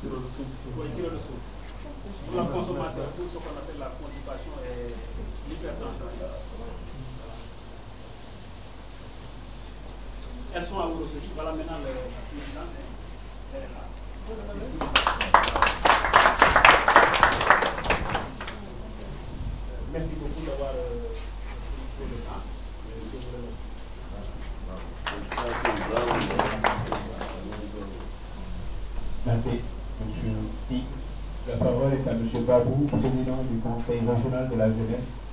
C'est le la consommation, ce qu'on appelle la. Elles sont à vous Voilà maintenant le, la hein. Merci beaucoup d'avoir euh, pris le temps. Merci, Monsieur Si. La parole est à Monsieur Babou, président du Conseil régional de la jeunesse